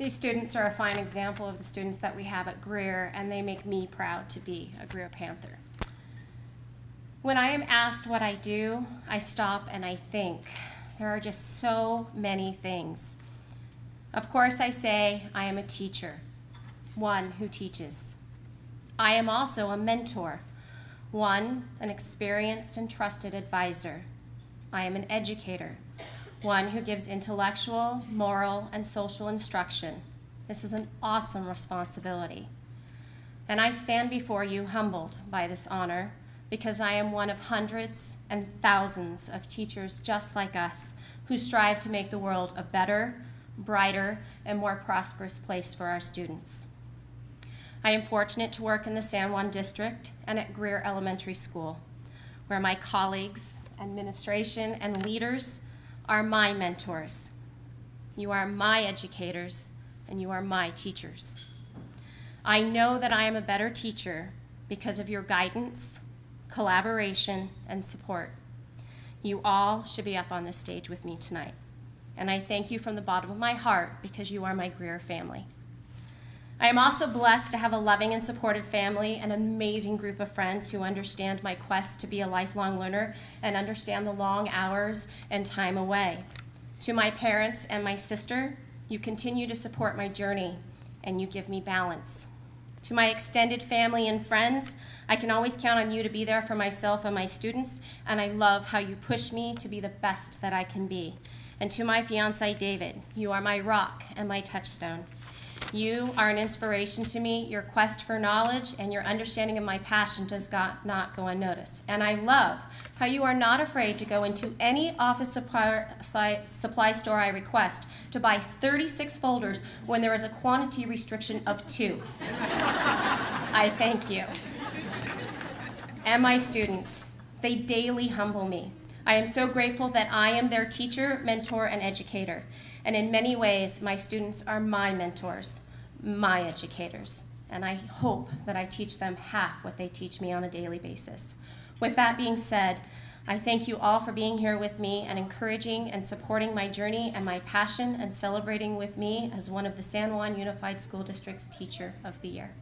These students are a fine example of the students that we have at Greer, and they make me proud to be a Greer Panther. When I am asked what I do, I stop and I think. There are just so many things. Of course, I say I am a teacher, one who teaches. I am also a mentor, one, an experienced and trusted advisor. I am an educator, one who gives intellectual, moral, and social instruction. This is an awesome responsibility. And I stand before you humbled by this honor because I am one of hundreds and thousands of teachers just like us who strive to make the world a better, brighter, and more prosperous place for our students. I am fortunate to work in the San Juan District and at Greer Elementary School, where my colleagues, administration, and leaders are my mentors. You are my educators, and you are my teachers. I know that I am a better teacher because of your guidance, collaboration, and support. You all should be up on this stage with me tonight. And I thank you from the bottom of my heart because you are my Greer family. I am also blessed to have a loving and supportive family, an amazing group of friends who understand my quest to be a lifelong learner and understand the long hours and time away. To my parents and my sister, you continue to support my journey and you give me balance. To my extended family and friends, I can always count on you to be there for myself and my students, and I love how you push me to be the best that I can be. And to my fiance, David, you are my rock and my touchstone. You are an inspiration to me. Your quest for knowledge and your understanding of my passion does got, not go unnoticed. And I love how you are not afraid to go into any office supply, supply store I request to buy 36 folders when there is a quantity restriction of two. I thank you. And my students, they daily humble me. I am so grateful that I am their teacher, mentor, and educator. And in many ways, my students are my mentors, my educators. And I hope that I teach them half what they teach me on a daily basis. With that being said, I thank you all for being here with me and encouraging and supporting my journey and my passion and celebrating with me as one of the San Juan Unified School District's Teacher of the Year.